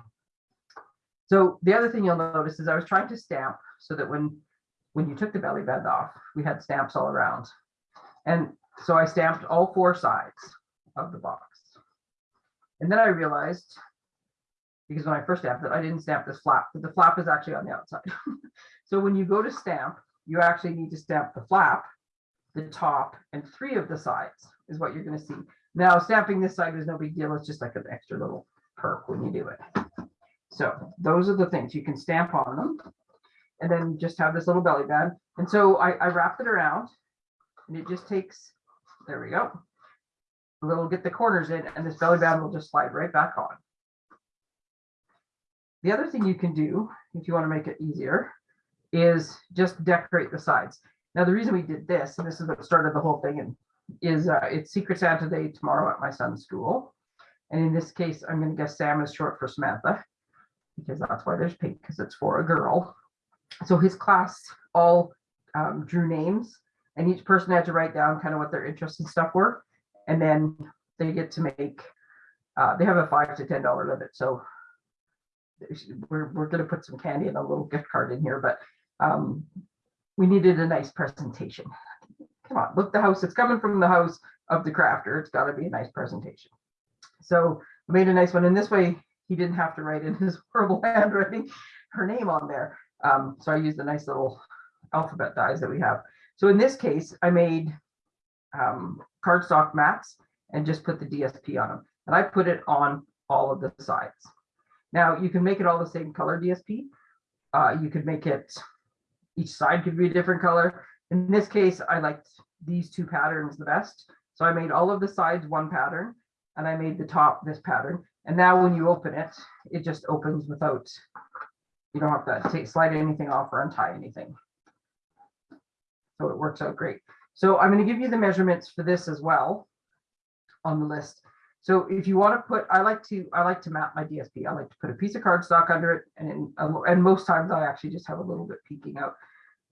So the other thing you'll notice is I was trying to stamp so that when when you took the belly band off, we had stamps all around. And so I stamped all four sides of the box. And then I realized because when I first stamped it, I didn't stamp this flap, but the flap is actually on the outside. *laughs* so when you go to stamp, you actually need to stamp the flap, the top, and three of the sides is what you're going to see. Now, stamping this side is no big deal. It's just like an extra little perk when you do it. So those are the things you can stamp on them and then just have this little belly band. And so I, I wrapped it around and it just takes, there we go. A little get the corners in and this belly band will just slide right back on. The other thing you can do, if you want to make it easier, is just decorate the sides. Now, the reason we did this, and this is what started the whole thing, and is uh, it's Secret Santa Day tomorrow at my son's school. And in this case, I'm going to guess Sam is short for Samantha, because that's why there's pink, because it's for a girl. So his class all um, drew names, and each person had to write down kind of what their interests and stuff were. And then they get to make, uh, they have a five to $10 limit. So we're, we're going to put some candy and a little gift card in here, but um, we needed a nice presentation. Come on, look, the house, it's coming from the house of the crafter. It's gotta be a nice presentation. So I made a nice one. And this way he didn't have to write in his *laughs* horrible handwriting, her name on there. Um, so I used the nice little alphabet dies that we have. So in this case, I made um, cardstock mats and just put the DSP on them. And I put it on all of the sides. Now you can make it all the same color DSP. Uh, you could make it, each side could be a different color. In this case, I liked these two patterns the best. So I made all of the sides one pattern and I made the top this pattern. And now when you open it, it just opens without, you don't have to take, slide anything off or untie anything. So it works out great. So I'm going to give you the measurements for this as well on the list. So if you want to put, I like to, I like to map my DSP. I like to put a piece of cardstock under it and, and most times I actually just have a little bit peeking out.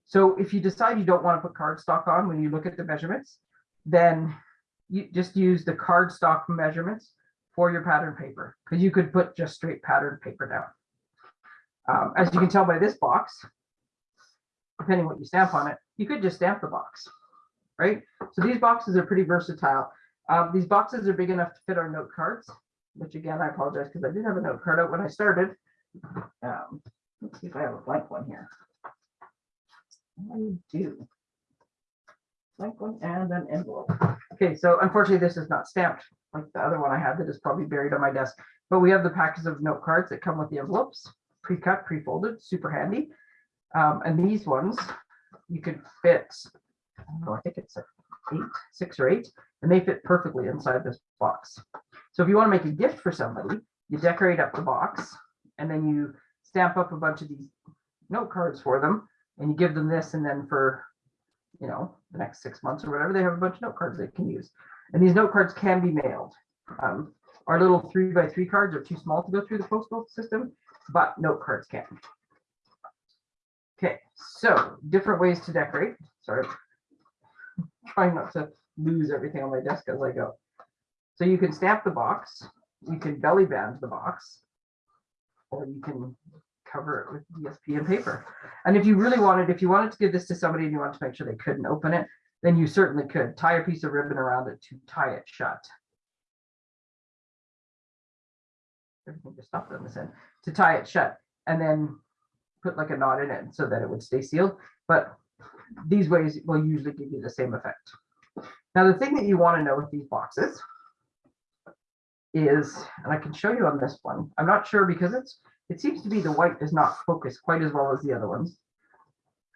So if you decide you don't want to put cardstock on when you look at the measurements, then you just use the cardstock measurements for your pattern paper because you could put just straight pattern paper down. Um, as you can tell by this box, depending what you stamp on it, you could just stamp the box, right? So these boxes are pretty versatile. Um, these boxes are big enough to fit our note cards, which again, I apologize because I did have a note card out when I started. Um, let's see if I have a blank one here. I do. One and an envelope. Okay, so unfortunately, this is not stamped like the other one I had that is probably buried on my desk. But we have the packets of note cards that come with the envelopes, pre-cut, pre-folded, super handy. Um, and these ones, you could fit, know, I think it's eight, six or eight, and they fit perfectly inside this box. So if you want to make a gift for somebody, you decorate up the box and then you stamp up a bunch of these note cards for them and you give them this and then for, you know, the next six months or whatever, they have a bunch of note cards they can use. And these note cards can be mailed. Um, our little three by three cards are too small to go through the postal system, but note cards can. Okay, so different ways to decorate. Sorry. Trying not to lose everything on my desk as I go. So you can stamp the box, you can belly band the box, or you can cover it with DSP and paper. And if you really wanted, if you wanted to give this to somebody and you want to make sure they couldn't open it, then you certainly could tie a piece of ribbon around it to tie it shut. Everything just stopped on this end to tie it shut and then put like a knot in it so that it would stay sealed. But these ways will usually give you the same effect. Now, the thing that you want to know with these boxes is, and I can show you on this one, I'm not sure because it's, it seems to be the white does not focus quite as well as the other ones.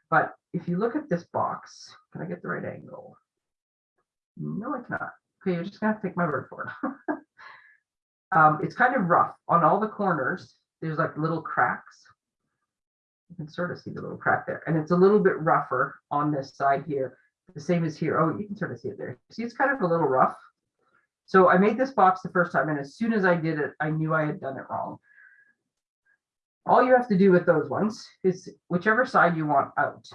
But if you look at this box, can I get the right angle? No, I cannot. Okay, you're just gonna have to take my word for it. *laughs* um, it's kind of rough on all the corners. There's like little cracks. You can sort of see the little crack there, and it's a little bit rougher on this side here. The same as here. Oh, you can sort of see it there. See, it's kind of a little rough. So I made this box the first time, and as soon as I did it, I knew I had done it wrong. All you have to do with those ones is whichever side you want out.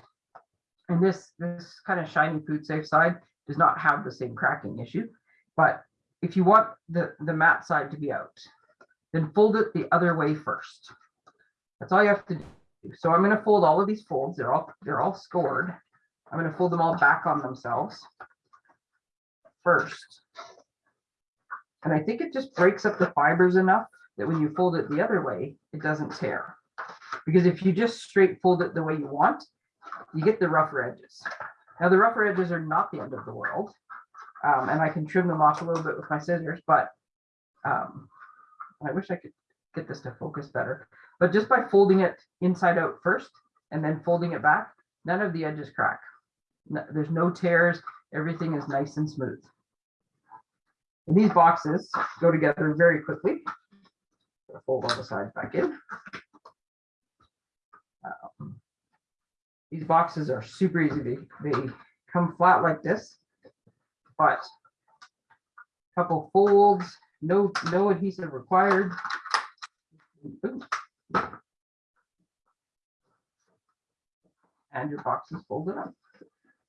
And this, this kind of shiny food safe side does not have the same cracking issue. But if you want the, the matte side to be out, then fold it the other way first. That's all you have to do. So I'm going to fold all of these folds. They're all, they're all scored. I'm going to fold them all back on themselves first. And I think it just breaks up the fibers enough that when you fold it the other way, it doesn't tear. Because if you just straight fold it the way you want, you get the rougher edges. Now the rougher edges are not the end of the world. Um, and I can trim them off a little bit with my scissors, but um, I wish I could get this to focus better. But just by folding it inside out first and then folding it back, none of the edges crack. No, there's no tears. Everything is nice and smooth. And these boxes go together very quickly. Fold all the sides back in. Um, these boxes are super easy. They, they come flat like this, but a couple folds, no, no adhesive required. And your box is folded up.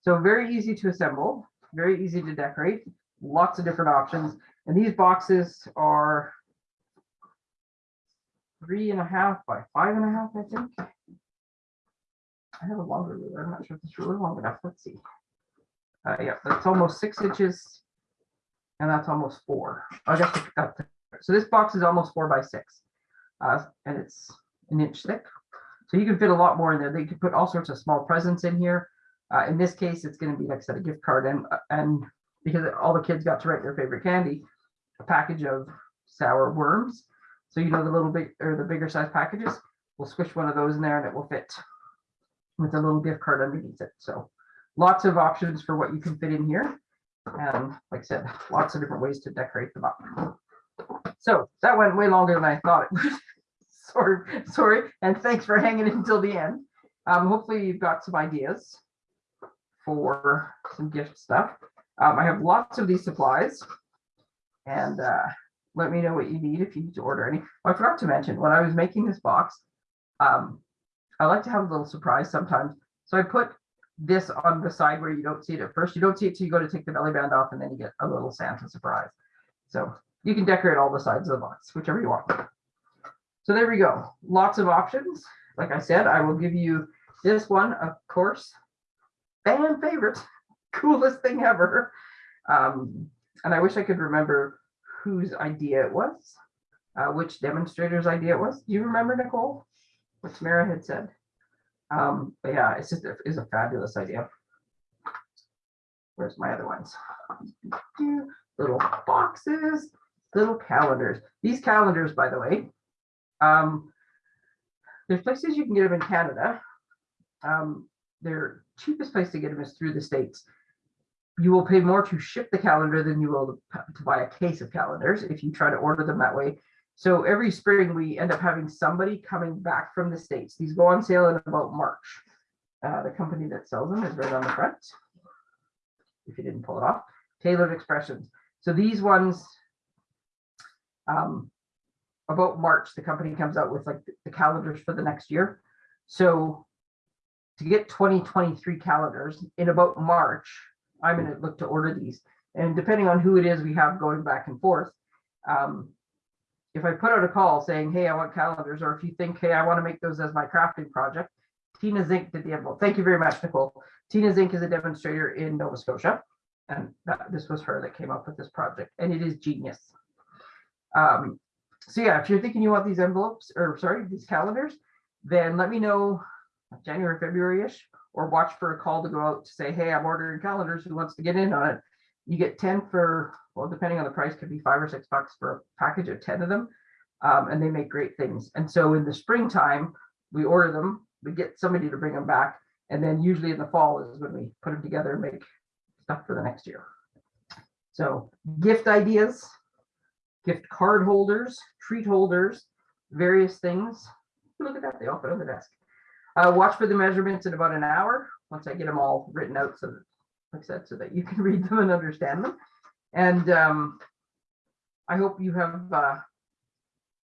So very easy to assemble, very easy to decorate, lots of different options. And these boxes are three and a half by five and a half, I think. I have a longer ruler. I'm not sure if this ruler long enough. Let's see. Uh, yeah, that's almost six inches. And that's almost four. I guess so this box is almost four by six. Uh, and it's an inch thick. So you can fit a lot more in there. They could put all sorts of small presents in here. Uh, in this case, it's gonna be like I said, a gift card and, and because all the kids got to write their favorite candy, a package of sour worms. So you know the little bit or the bigger size packages, we'll squish one of those in there and it will fit with a little gift card underneath it. So lots of options for what you can fit in here. And like I said, lots of different ways to decorate them up. So that went way longer than I thought it *laughs* would. sorry, sorry, and thanks for hanging until the end. Um, hopefully you've got some ideas for some gift stuff. Um, I have lots of these supplies. And uh, let me know what you need if you need to order any. Oh, I forgot to mention, when I was making this box, um, I like to have a little surprise sometimes. So I put this on the side where you don't see it at first. You don't see it till you go to take the belly band off and then you get a little Santa surprise. So you can decorate all the sides of the box, whichever you want. So there we go. Lots of options. Like I said, I will give you this one, of course, fan favorite, *laughs* coolest thing ever. Um, and I wish I could remember whose idea it was, uh, which demonstrator's idea it was. Do you remember, Nicole? What Tamara had said. Um, but yeah, it's just a, it's a fabulous idea. Where's my other ones? Little boxes, little calendars. These calendars, by the way, um, there's places you can get them in Canada. Um, their cheapest place to get them is through the States you will pay more to ship the calendar than you will to buy a case of calendars if you try to order them that way. So every spring we end up having somebody coming back from the States. These go on sale in about March. Uh, the company that sells them is right on the front. If you didn't pull it off, Tailored Expressions. So these ones, um, about March, the company comes out with like the calendars for the next year. So to get 2023 calendars in about March, I'm gonna look to order these. And depending on who it is we have going back and forth, um, if I put out a call saying, hey, I want calendars, or if you think, hey, I want to make those as my crafting project, Tina Zink did the envelope. Thank you very much, Nicole. Tina Zink is a demonstrator in Nova Scotia. And that, this was her that came up with this project, and it is genius. Um, so yeah, if you're thinking you want these envelopes, or sorry, these calendars, then let me know January, February-ish, or watch for a call to go out to say, hey, I'm ordering calendars, who wants to get in on it? You get 10 for, well, depending on the price, could be five or six bucks for a package of 10 of them. Um, and they make great things. And so in the springtime, we order them, we get somebody to bring them back. And then usually in the fall is when we put them together and make stuff for the next year. So gift ideas, gift card holders, treat holders, various things. Look at that, they all fit on the desk. Uh, watch for the measurements in about an hour, once I get them all written out, so that, like I said, so that you *laughs* can read them and understand them. And um, I hope you have uh,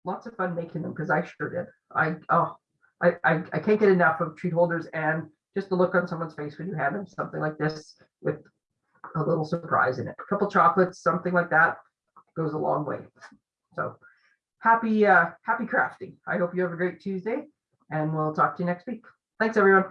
lots of fun making them, because I sure did. I, oh, I, I, I can't get enough of treat holders and just the look on someone's face when you hand them something like this with a little surprise in it. A couple chocolates, something like that goes a long way. So happy, uh, happy crafting. I hope you have a great Tuesday and we'll talk to you next week. Thanks, everyone.